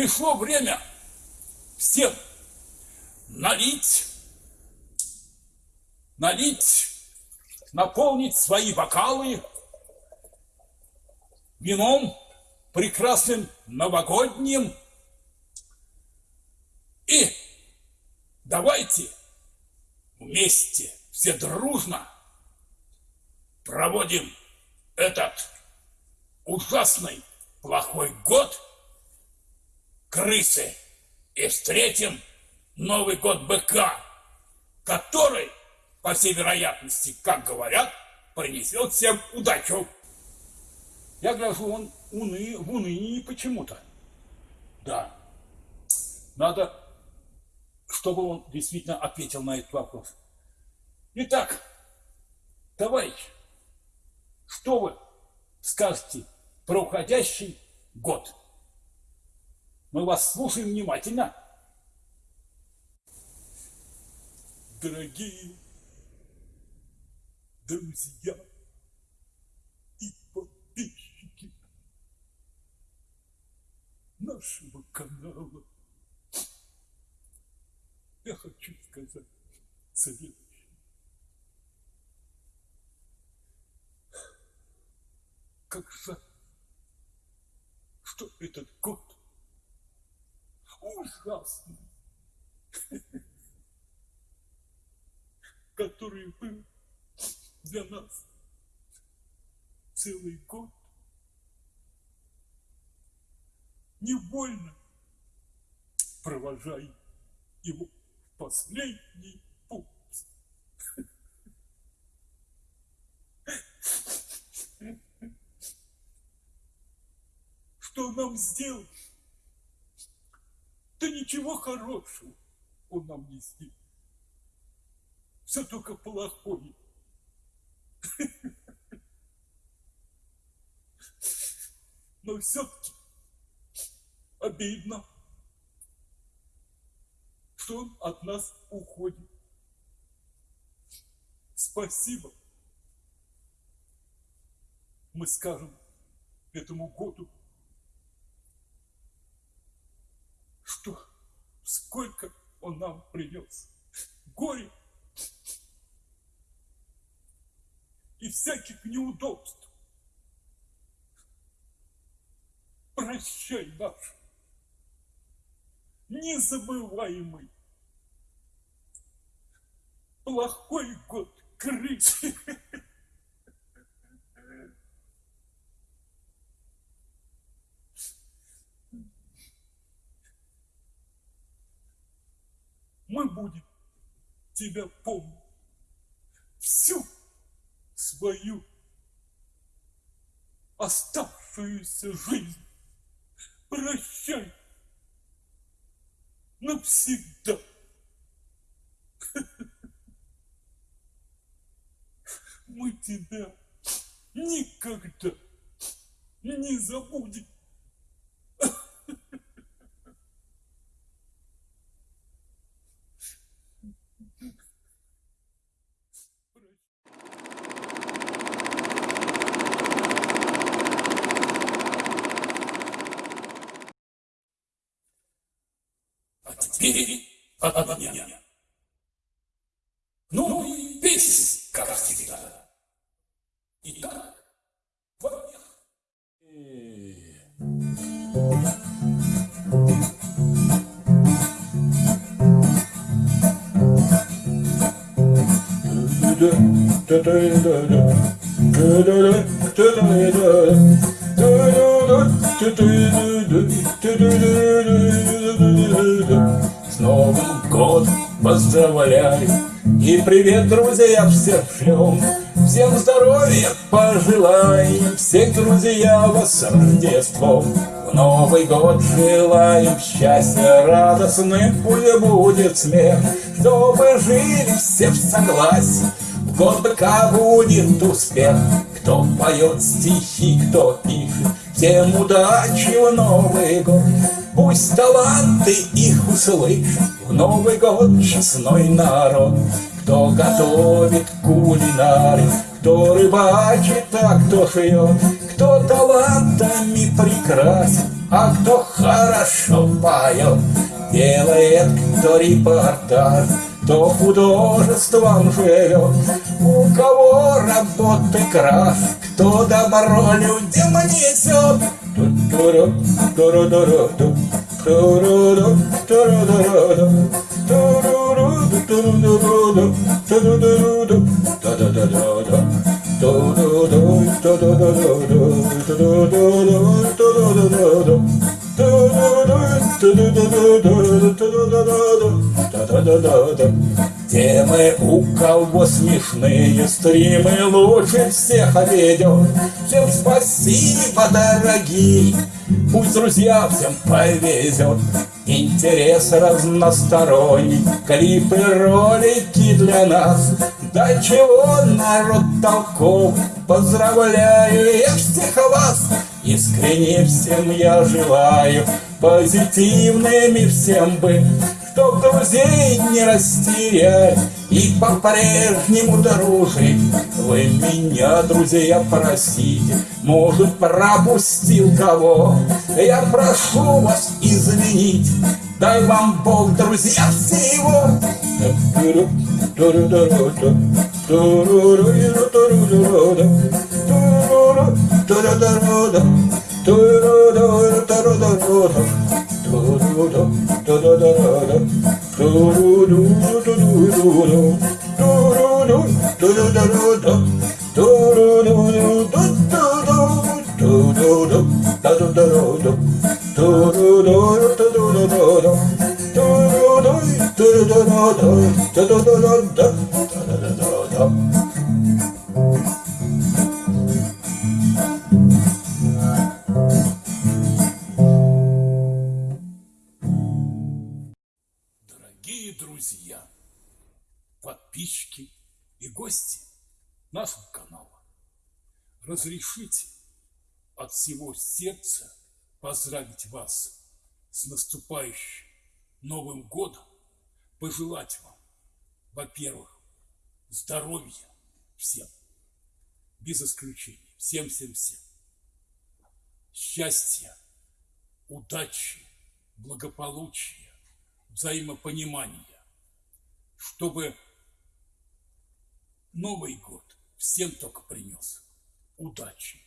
Пришло время всем налить, налить, наполнить свои бокалы вином прекрасным новогодним. И давайте вместе, все дружно проводим этот ужасный плохой год крысы и встретим Новый год быка, который, по всей вероятности, как говорят, принесет всем удачу. Я гляжу, он уны, в унынии почему-то. Да, надо, чтобы он действительно ответил на этот вопрос. Итак, товарищ, что вы скажете про уходящий год? Мы вас слушаем внимательно. Дорогие друзья и подписчики нашего канала, я хочу сказать следующее. Как жаль, что этот год ужасный, который был для нас целый год. Невольно провожая его в последний путь. Что нам сделать? Да ничего хорошего он нам не сделал. Все только плохое. Но все-таки обидно, что он от нас уходит. Спасибо. Мы скажем этому году что сколько он нам принес горе и всяких неудобств. Прощай наш незабываемый плохой год крысы. мы будем тебя помнить всю свою оставшуюся жизнь. Прощай навсегда. Мы тебя никогда не забудем. Теперь от меня. Ну и песня, как всегда. Итак, во-первых. С Новым годом поздравляю И привет, друзья, всем шлем Всем здоровья пожелаем Всех друзья вас с Рождеством В Новый год желаем счастья радостным Пусть будет смех Чтобы жили все в согласии. В год быка будет успех. Кто поет стихи, кто пишет Всем удачи в Новый год Пусть таланты их услышат В Новый год честной народ. Кто готовит кулинары Кто рыбачит, а кто шьет. Кто талантами прекрасен а кто хорошо поет, делает кто репортаж, кто художеством живет, у кого работы краш, кто добро людям несет. Ту-ту-ру, ту-ру-ду-ру-ду, ту-ру-ду, ту-ру-ду-ру-ду, ту-ру-ру, ту-ру-ду-ру-ду, ту-ру-ду-ру-ду, та-да-да-да-да. Ту-ду-ду, ту-ду-ду-ду-ду, ту-ду-ду-ду, ту-ду-ду-ду-ду. Темы у кого смешные стримы лучше всех ведет. Всем спасибо, дорогие, пусть друзья всем повезет. Интерес разносторонний, клипы, ролики для нас. Да чего народ толковый, поздравляю я всех вас. Искренне всем я желаю позитивными всем быть, Чтоб друзей не растерять и по-прежнему дружить. Вы меня, друзья, простите, может, пропустил кого. Я прошу вас извинить, дай вам Бог, друзья, всего. Дорогие друзья, подписчики и гости нашего канала, разрешите от всего сердца поздравить вас с наступающим Новым годом, пожелать вам, во-первых, здоровья всем, без исключения, всем-всем-всем, счастья, удачи, благополучия, взаимопонимания, чтобы Новый год всем только принес удачи,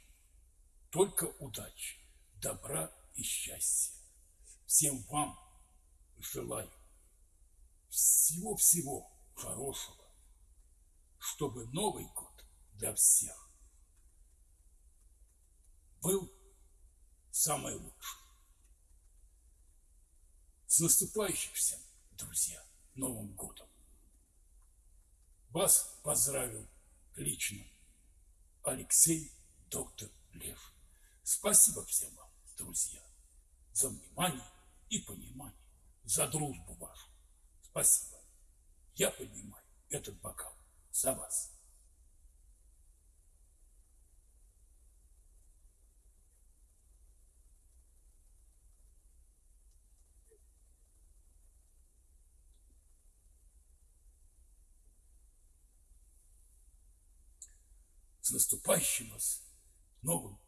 только удачи, добра и счастья. Всем вам желаю всего-всего хорошего, чтобы Новый год для всех был самый лучший. С наступающим всем, друзья, Новым годом! Вас поздравил лично Алексей Доктор Лев. Спасибо всем вам, друзья, за внимание и понимание, за дружбу вашу. Спасибо. Я поднимаю этот бокал за вас. С наступающим вас Новым